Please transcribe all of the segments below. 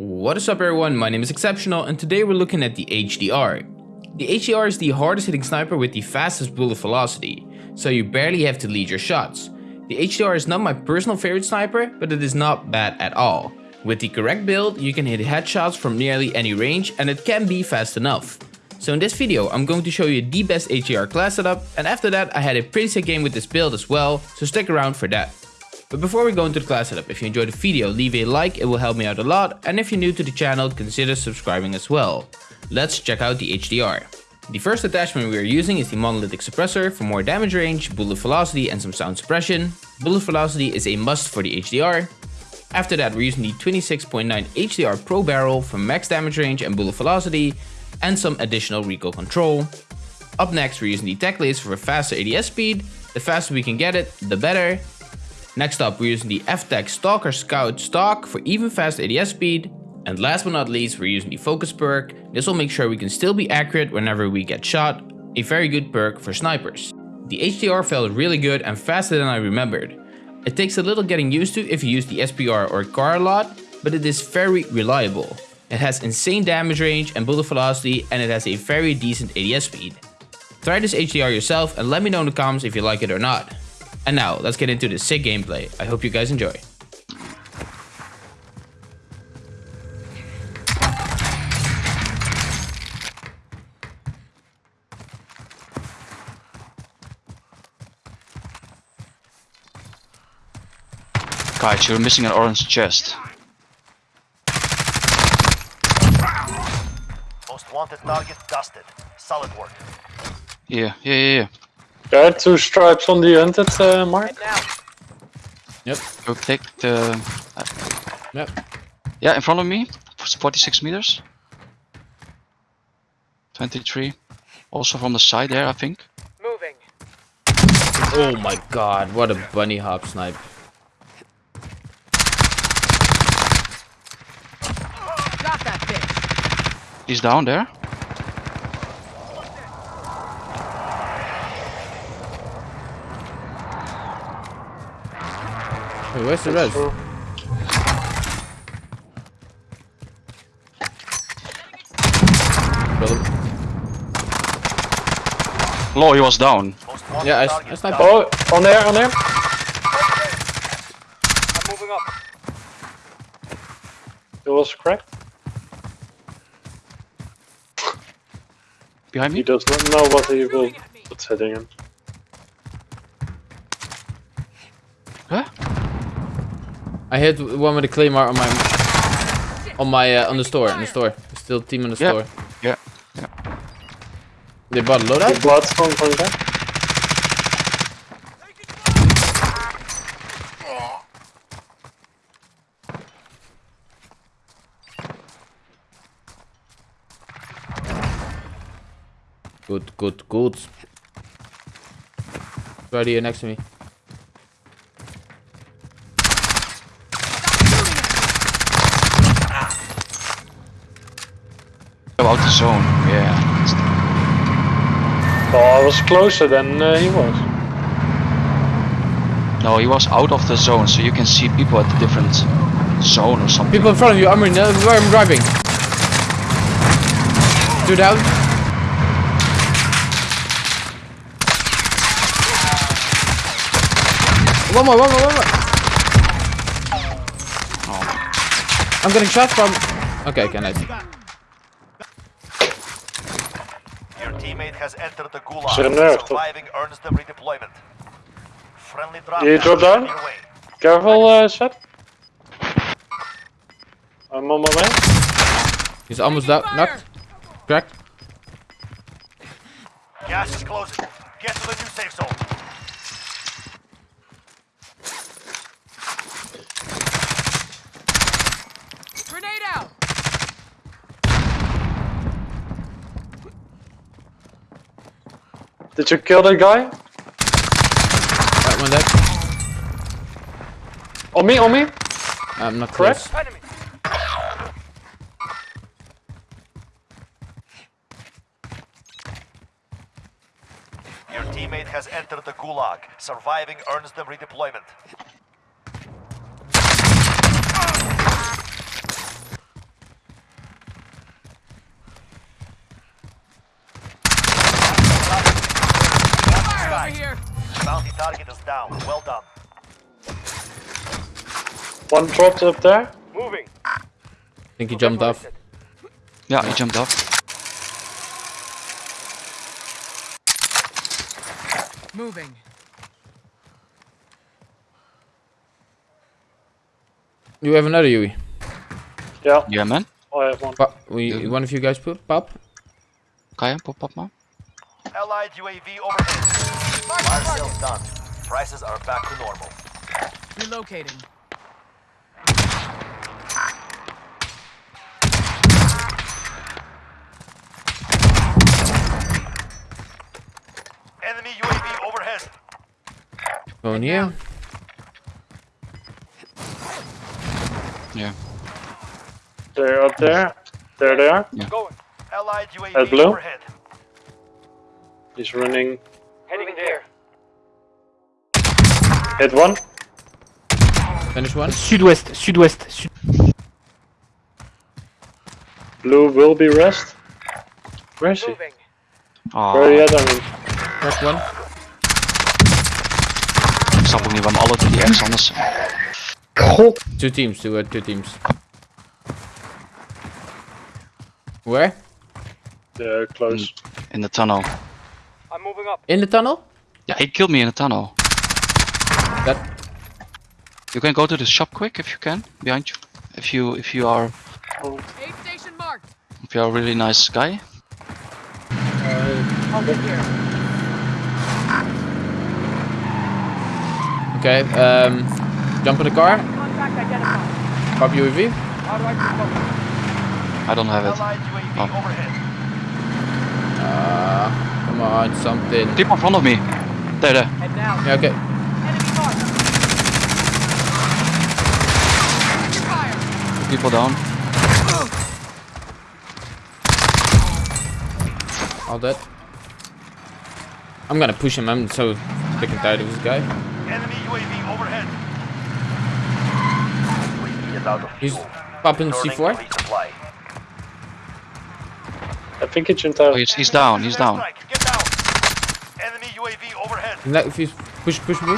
What is up everyone, my name is Exceptional and today we're looking at the HDR. The HDR is the hardest hitting sniper with the fastest bullet velocity, so you barely have to lead your shots. The HDR is not my personal favorite sniper, but it is not bad at all. With the correct build, you can hit headshots from nearly any range and it can be fast enough. So in this video, I'm going to show you the best HDR class setup and after that I had a pretty sick game with this build as well, so stick around for that. But before we go into the class setup, if you enjoyed the video, leave a like, it will help me out a lot, and if you're new to the channel, consider subscribing as well. Let's check out the HDR. The first attachment we are using is the monolithic suppressor for more damage range, bullet velocity and some sound suppression. Bullet velocity is a must for the HDR. After that we're using the 26.9 HDR Pro barrel for max damage range and bullet velocity and some additional recoil control. Up next we're using the Tac Laser for a faster ADS speed. The faster we can get it, the better. Next up, we're using the FTAC Stalker Scout stock for even fast ADS speed. And last but not least, we're using the Focus perk. This will make sure we can still be accurate whenever we get shot. A very good perk for snipers. The HDR felt really good and faster than I remembered. It takes a little getting used to if you use the SPR or Kar a lot, but it is very reliable. It has insane damage range and bullet velocity and it has a very decent ADS speed. Try this HDR yourself and let me know in the comments if you like it or not. And now, let's get into the sick gameplay. I hope you guys enjoy. Guys, you're missing an orange chest. Most wanted target dusted. Solid work. Yeah, yeah, yeah, yeah. There are two stripes on the hunted uh, mark. Yep, Go take the... yep. Yeah, in front of me. 46 meters. 23. Also from the side there, I think. Moving. Oh my god, what a bunny hop snipe. Got that bitch. He's down there. Wait, where's the res? Law, he was down. Yeah, I, target I sniped. Oh, on there, on there. I'm moving up. It was cracked. Behind me? He does not know what he will what's heading him. I hit one with a claymore on my on my uh, on the store, on the store. There's still a team on the Yeah. store. Yeah. Yeah. They bought a The loadout? blood's coming from there. Good, good, good. Right here next to me. About the zone. Yeah. Oh, I was closer than uh, he was. No, he was out of the zone, so you can see people at the different zone or something. People in front of you, I'm in uh, where I'm driving. Two down. One more, one more, one more. Oh. I'm getting shot from. Okay, okay, nice. Your teammate has entered the gulag. Zit hem neer, Surviving earns them redeployment. Friendly drop You down drop down? on your way. Careful, uh, Seth. I'm on my way. He's almost down, knocked, cracked. Gas is closing. Get to the new safe zone. Did you kill that guy? Right, one dead. On me, on me. I'm not Cracked? close. Your teammate has entered the gulag. Surviving earns them redeployment. here. Bounty target is down. Well done. One dropped up there. Moving. I think he jumped off. Yeah, he jumped off. Moving. You have another Yui. Yeah, Yeah, man. Oh, I have one. Pop, we, one of you guys put pop. Kaya, pop up man. Allied UAV overhead. Fire sales done. Prices are back to normal. Relocating. Enemy UAV overhead. Going here. Yeah. They're up there. There they are. Going. Allied UAV At blue? overhead. He's running. Hit one. Finish one. Sud-ouest, sud-ouest, sud Blue will be rest. Where is he? Moving. Where are you Oh, at? I mean, Cracked one. ik snap ook niet waarom alle drie ergens anders Two teams. Two, uh, two teams. Where? they're close. in the tunnel. I'm moving up. In the tunnel? Yeah, he killed me in the tunnel. That. You can go to the shop quick if you can, behind you. If you if you are Aid station marked. if you are a really nice guy. Over here. Okay. Um. Jump in the car. Contact identified. Pop UAV. How do I? I don't have it. Oh. Uh, come on, something. People in front of me. There, there. Yeah, okay. Enemy marked. Fire. People down. All dead. I'm gonna push him. I'm so sick and tired of this guy. Enemy UAV overhead. UAV is out of He's popping C4. I think it's in town. Oh, he's, he's down. He's down. Strike. Get down. Enemy UAV overhead. Let if you push, push me.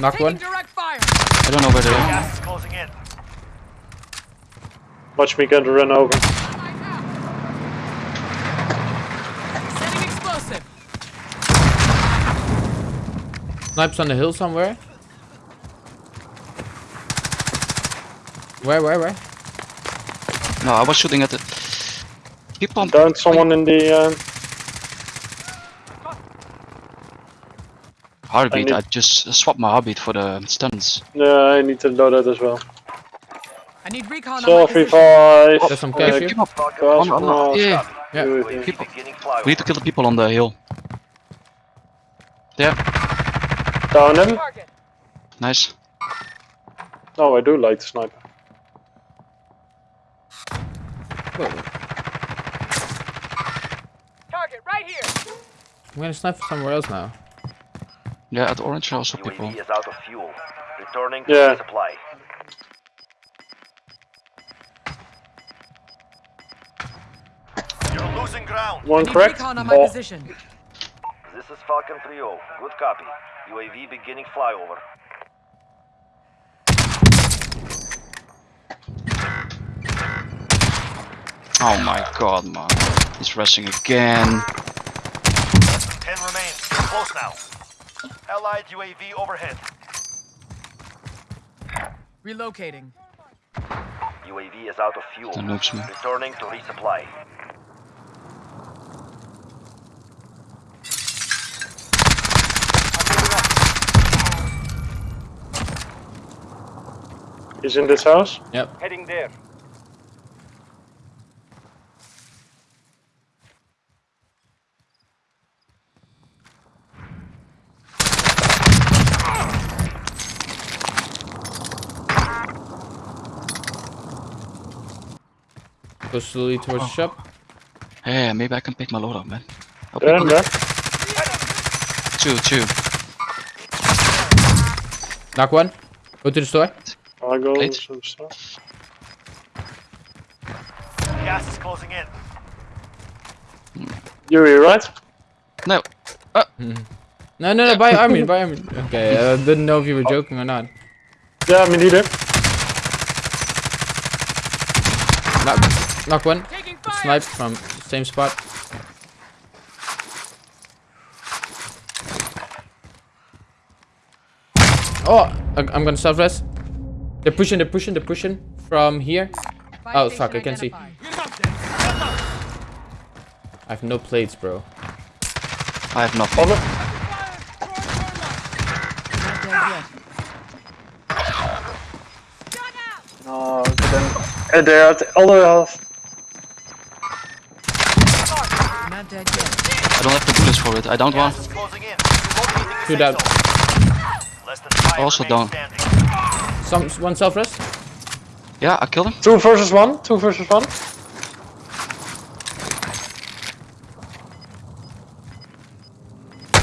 Knock one. direct fire. I don't know where they are. Gas is closing in. Watch me get to run over. Right. Setting explosive. Snipes on the hill somewhere. Where, where, where? No, I was shooting at the people. on- Down someone in the. Uh, Heartbeat. I I, just swapped my heartbeat for the stuns. yeah, I need to load that as well. I need recon on my Selfie position. five. There's some cash Uh, here. Keep up. On, on, on. yeah. Yeah. UAV. UAV People. We need to kill the people on the hill. There. Down him. Nice. No, I do like the sniper. Target right here. I'm gonna snipe somewhere else now. Yeah, at orange are also people. UAV is out of fuel. Returning to Yeah. resupply. You're losing ground. One Need recon on my Oh, position. This is Falcon 3-0. Good copy. UAV beginning flyover. Oh my god, man. He's rushing again. 10 remain. Close now. Allied UAV overhead. Relocating. UAV is out of fuel. That looks me. Returning to resupply. He's in this house. Yep. Heading there. Go slowly towards the shop. Yeah, maybe I can pick my load up, man. I'll There pick and. Two, two. Knock one. Go to the store. I'll go Late. some stuff. Gas is closing in. Yuri, right? Ah. No. No, no, no, by Armin, by Armin. Okay, I didn't know if you were joking or not. Yeah, me neither. Knock, knock one. Taking. Snipe from same spot. Oh, I- I'm gonna self rest. They're pushing, they're pushing, they're pushing from here. Oh, station fuck, I can't see. I have no plates, bro. I have nothing. Not dead yet. Oh, but uh, they're at the other Not dead yet. I don't have the bullets for it. I don't want. Gas is closing in. Relocating the Two safe down. zone. Less than five Also remain down. Some one self rest. Yeah, I killed him. Two versus one. Two versus one.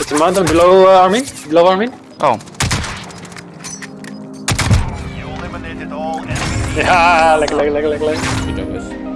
It's a mountain below uh, Armin. Below Armin. Oh, You eliminated all enemies. Yeah, like, like, like, like, like. Good job, guys.